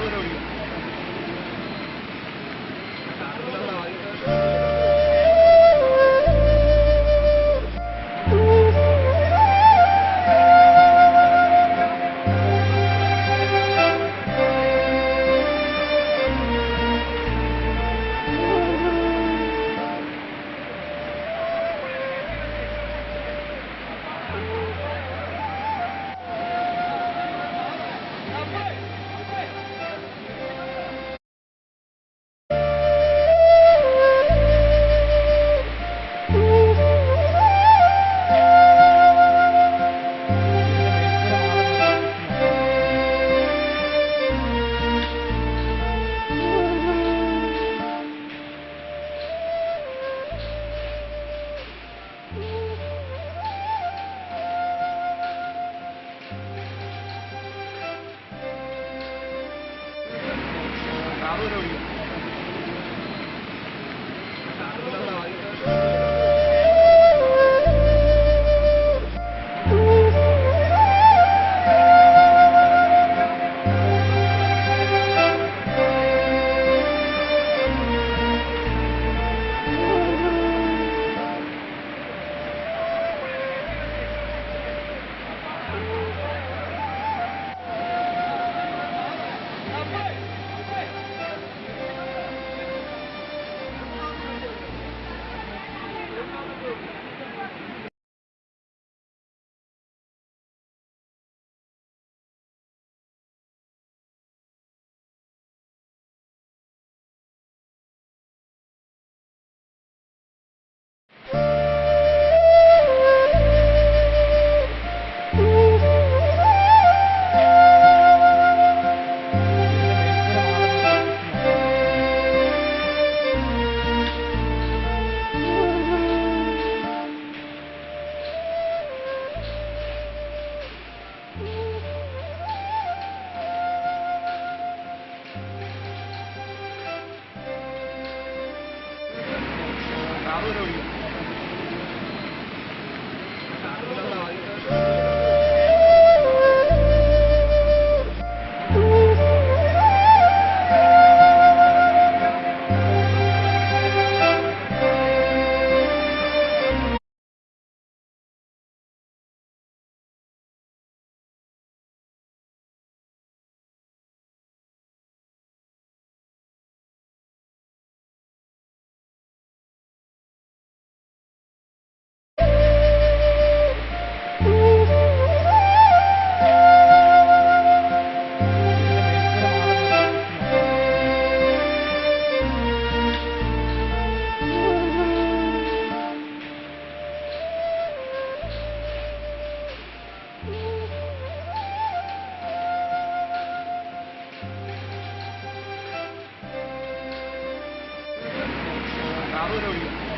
Bravo, Hallelujah. Hallelujah. Hallelujah